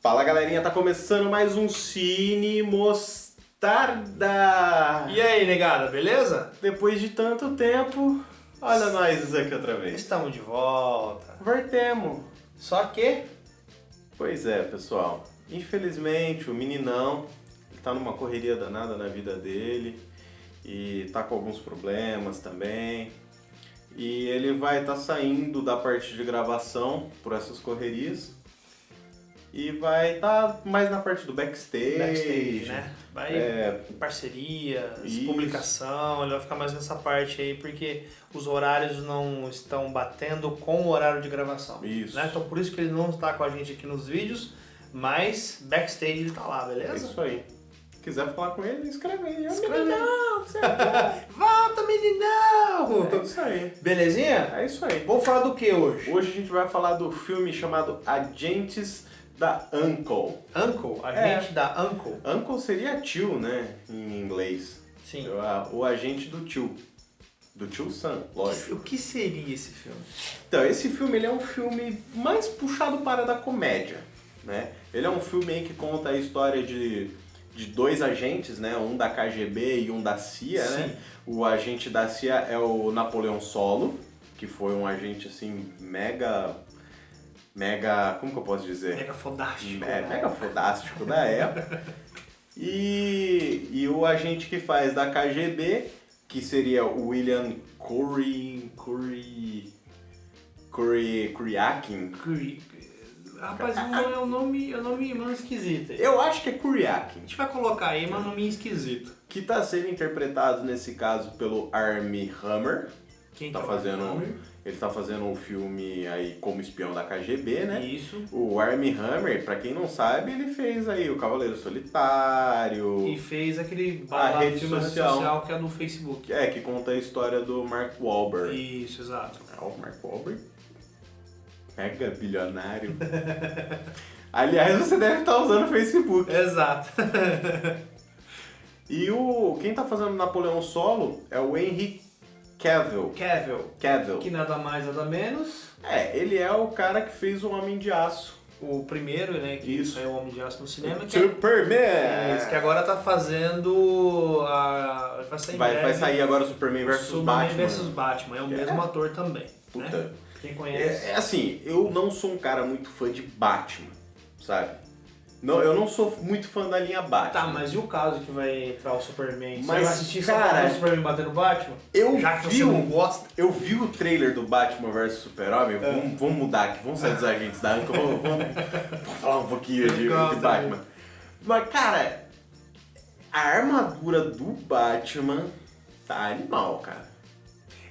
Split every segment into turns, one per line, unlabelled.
Fala galerinha, tá começando mais um Cine Mostarda!
E aí, negada, beleza?
Depois de tanto tempo, olha nós aqui outra vez.
Estamos de volta.
Voltemos.
Só que
Pois é, pessoal. Infelizmente, o meninão ele tá numa correria danada na vida dele e tá com alguns problemas também. E ele vai estar saindo da parte de gravação por essas correrias e vai estar mais na parte do backstage.
backstage, né? Vai
É,
parcerias,
Isso.
publicação, ele vai ficar mais nessa parte aí porque os horários não estão batendo com o horário de gravação.
Isso.
Né? Então por isso que ele não está com a gente aqui nos vídeos, mas backstage ele tá lá,
É
beleza?
isso aí. Se quiser falar com ele, escreve aí.
Escreve
meninão, é
Volta, meninão!
É isso aí.
Belezinha?
É isso aí.
Vamos falar do que hoje?
Hoje a gente vai falar do filme chamado Agentes da Uncle.
Uncle, a
É.
da Uncle.
Uncle seria tio, né? Em inglês.
Sim.
O, agente do tio. Do tio Sam, lógico.
O que seria esse filme?
Então, esse filme ele é um filme mais puxado para a da comédia, né? Ele é um filme aí que conta a história de, de dois agentes, né? Um da KGB e um da CIA, né?
Sim.
O agente da CIA é o Napoleão Solo, que foi um agente, assim, mega... Mega... Como que eu posso dizer?
Mega fodástico.
É,
né?
mega fodástico da época. E, e o agente que faz da KGB, que seria o William Curry. Curry. Curry. Kuryakin.
Curi- Rapaz, é um nome, é um nome meio esquisito. aí.
Eu acho que é
A
Kuryakin.
gente vai colocar aí, mas um nome esquisito.
Que tá sendo interpretado nesse caso pelo Armie Hammer.
Quem
Tá
que é
fazendo.
nome?
Ele tá fazendo um filme aí como espião da KGB, né?
Isso.
O Armie Hammer, pra quem não sabe, ele fez aí o Cavaleiro Solitário.
E fez aquele
A rede social.
social que é do Facebook.
É, que conta a história do Mark Wahlberg.
Isso, exato.
É o Mark Wahlberg. Mega bilionário. Aliás, você deve estar usando o Facebook.
Exato.
E o quem tá fazendo Napoleão Solo é o Henry Cavill.
Cavill,
Cavill.
que nada mais, nada menos.
É, ele é o cara que fez o Homem de Aço.
O primeiro, né, que
Isso.
saiu o Homem de Aço no cinema. Que, é,
Superman!
isso, que agora tá fazendo a... Vai sair
Vai, vai sair agora o Superman vs
Superman
Batman.
vs Batman. É o
É.
mesmo ator também.
Puta.
Né? Quem conhece.
É, é assim, eu não sou um cara muito fã de Batman, sabe? Não, eu não sou muito fã da linha Batman.
Tá, mas e o caso que vai entrar o Superman? Você
Mas,
vai assistir só
cara,
ver o Superman bater no Batman?
Eu
Já que
vi
você
o-
não gosta.
Eu vi o trailer do Batman vs Super-Homem,
É.
vamos, vamos mudar aqui, vamos sair dos agentes da Anca, vamos, vamos, vamos falar um pouquinho de, de Batman. Mas, cara, a armadura do Batman tá animal, cara.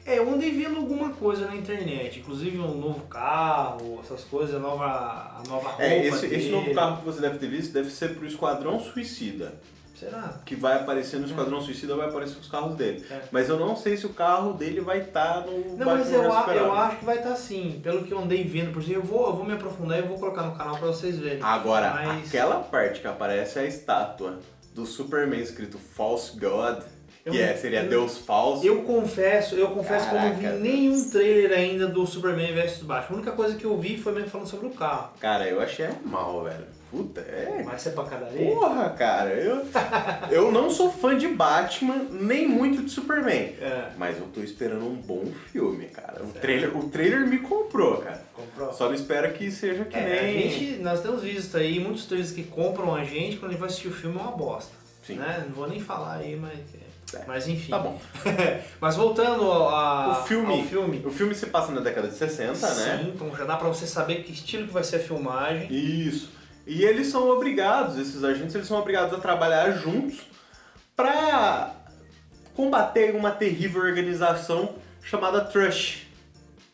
É, eu andei vendo alguma coisa na internet, inclusive um novo carro, essas coisas, a nova, a nova roupa
É, esse, esse novo carro que você deve ter visto deve ser pro Esquadrão Suicida.
Será?
Que vai aparecer no Esquadrão Suicida, vai aparecer os carros dele.
É.
Mas eu não sei se o carro dele vai estar no
Não, mas eu, a- eu acho que vai estar sim. Pelo que eu andei vendo, por exemplo, eu vou, eu vou me aprofundar e vou colocar no canal pra vocês verem.
Agora,
Mas-
aquela parte que aparece a estátua do Superman escrito False God,
Eu
que é, seria
eu-
Deus falso.
Eu confesso, eu confesso que eu não vi
Caraca.
nenhum trailer ainda do Superman vs Batman. A única coisa que eu vi foi mesmo falando sobre o carro.
Cara, eu achei mal, velho. Puta, é.
Vai ser pancadaria?
Porra, cara, eu, eu não sou fã de Batman, nem muito de Superman.
É.
Mas eu tô esperando um bom filme, cara. O trailer, o trailer me comprou, cara.
Comprou.
Só não espero que seja que
É,
nem.
a gente, nós temos visto aí muitos trailers que compram a gente quando a gente vai assistir o filme é uma bosta.
Sim.
Né? Não vou nem falar aí, mas.
É.
Mas enfim.
Tá bom.
mas voltando a,
O filme,
ao filme.
O filme se passa na década de 60, né?
Sim, então já dá pra você saber que estilo que vai ser a filmagem.
Isso. E eles são obrigados, esses agentes, eles são obrigados a trabalhar juntos para combater uma terrível organização chamada Trush,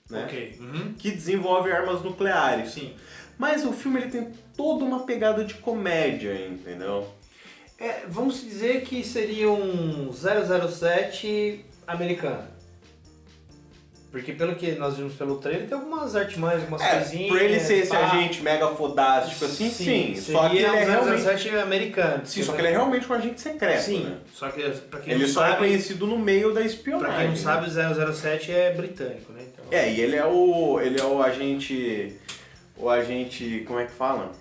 né?
Ok. Uhum.
Que desenvolve armas nucleares.
Sim.
Mas o filme ele tem toda uma pegada de comédia, entendeu?
É, vamos dizer que seria um 007 americano. Porque pelo que nós vimos pelo trailer, tem algumas artimanhas, algumas
É,
coisinhas.
pra ele ser esse agente mega fodástico assim, sim. Só que ele é
um
realmente.
007 americano.
Sim, só que ele é realmente um agente secreto,
Sim,
né?
só que pra quem
Ele
não
só é
sabe,
conhecido no meio da espionagem.
pra quem não
né?
sabe, o 007 é britânico, né? Então,
É, e ele é o. ele é o agente. O agente. como é que fala?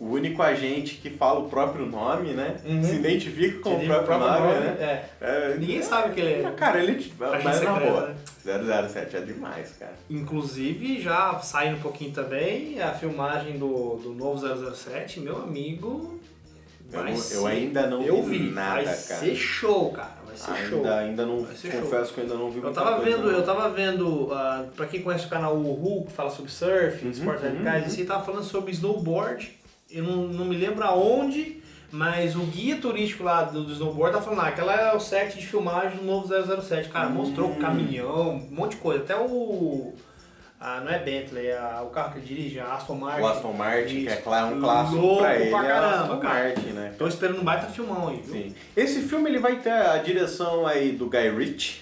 O único agente que fala o próprio nome, né?
Uhum.
Se identifica com
Ele
o próprio, nome, né?
É.
É,
Ninguém sabe que ele é.
Mas, Cara, ele.
Agente
Mas na
secreto,
boa.
né?
007 é demais, cara.
Inclusive, já saindo um pouquinho também, a filmagem do, do novo 007, meu amigo.
Eu,
Vai ser,
eu ainda não
eu
vi,
vi,
nada,
vai
cara.
ser show, cara. Vai ser show.
Ainda, ainda não.
Vai
Confesso que eu ainda não vi
Eu tava vendo,
não.
eu tava vendo, ah, pra quem conhece o canal Uhu, que fala sobre surf,
Uhum,
esportes
uhum,
radicais,
uhum.
assim, tava falando sobre snowboard. Eu não, não me lembro aonde, mas o guia turístico lá do, do snowboard tá falando, ah, aquela é o set de filmagem do novo 007. Cara, mostrou
Hum.
o caminhão, um monte de coisa. Até o. Ah, não é Bentley, é o carro que ele dirige, a Aston Martin.
O Aston Martin, que é clá- um clássico
Louco
pra ele,
pra
é
caramba,
Aston
cara.
Martin, né?
Tô esperando um baita filmão aí, viu?
Sim. Esse filme ele vai ter a direção aí do Guy Ritchie,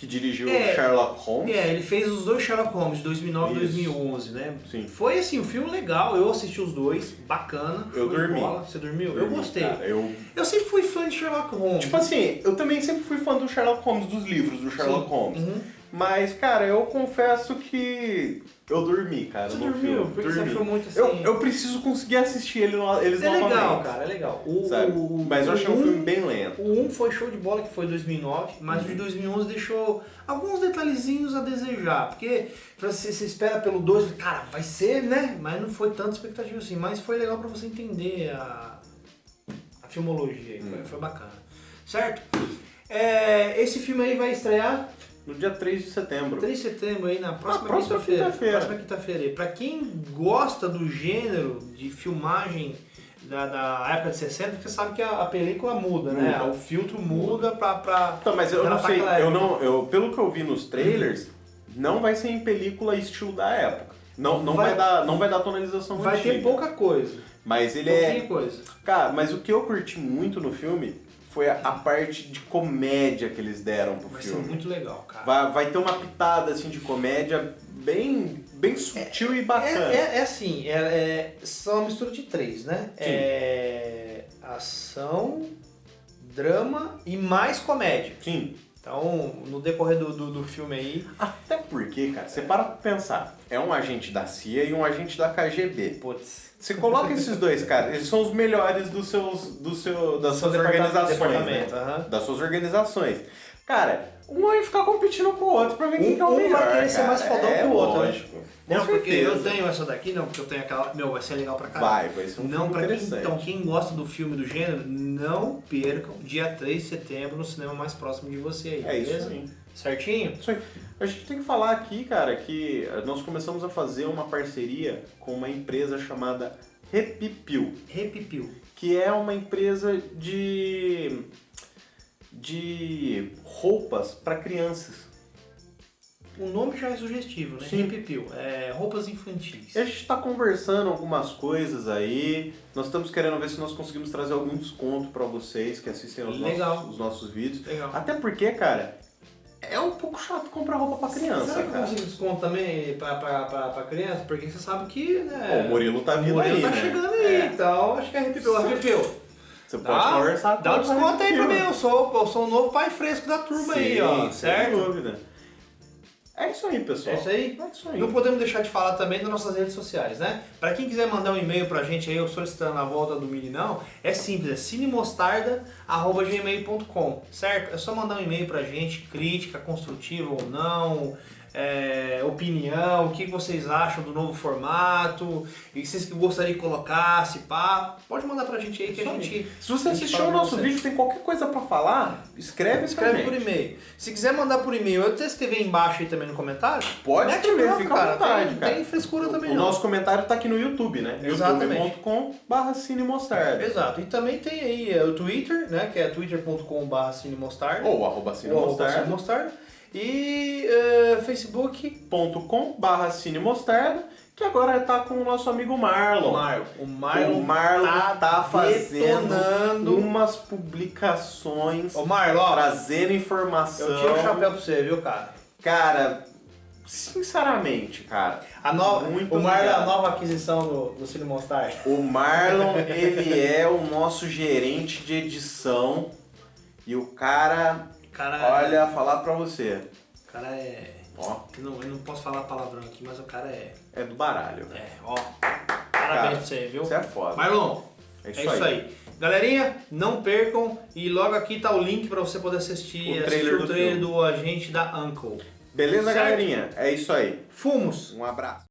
que dirigiu
É.
Sherlock Holmes.
É, ele fez os dois Sherlock Holmes, de 2009 e
Isso.
2011, né?
Sim.
Foi assim, um filme legal, eu assisti os dois, bacana.
Eu dormi.
bola. Você dormiu? eu
Dormi,
gostei.
cara. Eu,
Eu sempre fui fã de Sherlock Holmes.
tipo assim, eu também sempre fui fã do Sherlock Holmes, dos livros do Sherlock
Sim.
Holmes.
Uhum.
Mas, cara, eu confesso que eu dormi, cara,
Você dormiu?
filme.
Porque você
dormi.
achou muito assim.
eu, eu preciso conseguir assistir ele no- eles
É legal,
novamente.
cara, é legal. O, o-
Mas eu achei um
um-
filme bem lento.
O 1 foi show de bola, que foi 2009, mas
Uhum.
o de 2011 deixou alguns detalhezinhos a desejar. Porque você, você espera pelo 2, cara, vai ser, né? Mas não foi tanta expectativa assim. Mas foi legal pra você entender a, a filmologia aí, foi, foi bacana. Certo? É, esse filme aí vai estrear
No dia 3 de setembro.
3 de setembro aí na próxima,
próxima
quinta-feira. próxima quinta-feira. Pra quem gosta do gênero de filmagem da, da época de 60, porque você sabe que a, a película muda, né?
Muda.
O filtro muda pra. pra...
Então, mas eu não sei, eu não, eu, pelo que eu vi nos trailers, não vai ser em película estilo da época. Não, não vai,
Vai-
dar, não vai dar tonalização
Vai
antiga.
ter pouca coisa.
Mas ele
pouquinha
é,
coisa.
cara, mas o que eu curti muito no filme foi a, a parte de comédia que eles deram pro
Vai ser
filme.
muito legal, cara.
Vai, vai ter uma pitada assim de comédia bem, bem sutil e bacana.
É, é, é assim, é, é- são uma mistura de três, né?
Sim.
É ação, drama e mais comédia.
Sim.
Então, no decorrer do, do, do filme aí,
Até porque, cara, você para pra pensar, é um agente da CIA e um agente da KGB.
putz,
Você coloca esses dois, cara, eles são os melhores dos seus, do seu, das suas organizações. né?
aham.
Das suas organizações. Cara, um vai ficar competindo com o outro pra ver quem
Um-
que é o
um vai
melhor.
querer ser mais fodão
é,
que o outro, né?
Lógico.
Não,
Com
porque eu tenho essa daqui, não, porque eu tenho aquela. Meu, vai ser legal pra caralho.
Vai, vai ser um
Não,
filme
quem, então, quem gosta do filme do gênero, não percam dia 3 de setembro no cinema mais próximo de você aí,
É isso
beleza?
aí.
Certinho?
Isso aí. A gente tem que falar aqui, cara, que nós começamos a fazer uma parceria com uma empresa chamada Repipil,
Repipiu.
que é uma empresa de de roupas para crianças.
O nome já é sugestivo, né?
Sim.
Repipiu. É roupas infantis.
A gente está conversando algumas coisas aí. Nós estamos querendo ver se nós conseguimos trazer algum desconto para vocês que assistem aos
Legal.
nossos, os nossos vídeos.
Legal.
Até porque, cara, é um pouco chato comprar roupa para criança,
Será que eu
cara.
consigo desconto também pra, pra, pra, pra criança? Porque você sabe que, né?
Ó, o Murilo tá
o
vindo
Murilo
aí,
tá
né?
chegando aí,
É.
então acho que é Repipiu. Repipiu.
Você pode conversar com
Dá um
a
desconto aí pra mim, eu sou, eu sou o novo pai fresco da turma aí,
Sim,
ó.
sem
Certo?
dúvida. É isso aí, pessoal.
É isso aí?
É isso aí.
Não podemos deixar de falar também das nossas redes sociais, né? Pra quem quiser mandar um e-mail pra gente aí, eu solicitando a volta do Meninão, é simples, é cinemostarda.gmail.com, certo? É só mandar um e-mail pra gente, crítica, construtiva ou não, é, opinião, o que vocês acham do novo formato, e vocês que gostariam que colocasse, pá, pode mandar pra gente aí que a
Isso aí.
gente...
Se você
gente
assistiu o nosso vídeo tem qualquer coisa pra falar, escreve,
Escreve por
gente.
e-mail. Se quiser mandar por e-mail, eu até escrever embaixo aí também no comentário.
Pode escrever, fica à
cara.
vontade,
tem,
cara.
Tem frescura também
O
não.
nosso comentário tá aqui no YouTube, né? Youtube.com barra cinemostarda.
Exato. E também tem aí é, o Twitter, né? Que é twitter.com.br cinemostarda.
Ou arroba
ou arroba
cinemostarda.
E é, Facebook,
youtube.com barra cinemostarda, que agora tá com o nosso amigo Marlon.
Marlon. O Marlon,
o Marlon tá, fazendo
detonando.
umas publicações,
Ô Marlon, ó,
trazendo informação.
eu tiro o chapéu pra você, viu, cara?
Cara, sinceramente, cara,
A nova,
Muito
o Marlon é a nova aquisição do, do Cine Mostarda.
o Marlon, ele é o nosso gerente de edição e o cara,
Cara,
olha, falar pra você,
o cara é.
ó,
Eu não, eu não posso falar palavrão aqui, mas o cara é.
é do baralho.
É, ó. O Parabéns
cara.
pra você, viu?
Você é foda.
Marlon,
É isso,
é isso aí. Galerinha, não percam e logo aqui tá o link pra você poder assistir,
O
assistir
trailer
o
do
trailer
filme.
do agente da Uncle.
Beleza,
Certo.
galerinha? É isso aí.
Fumos!
Um abraço.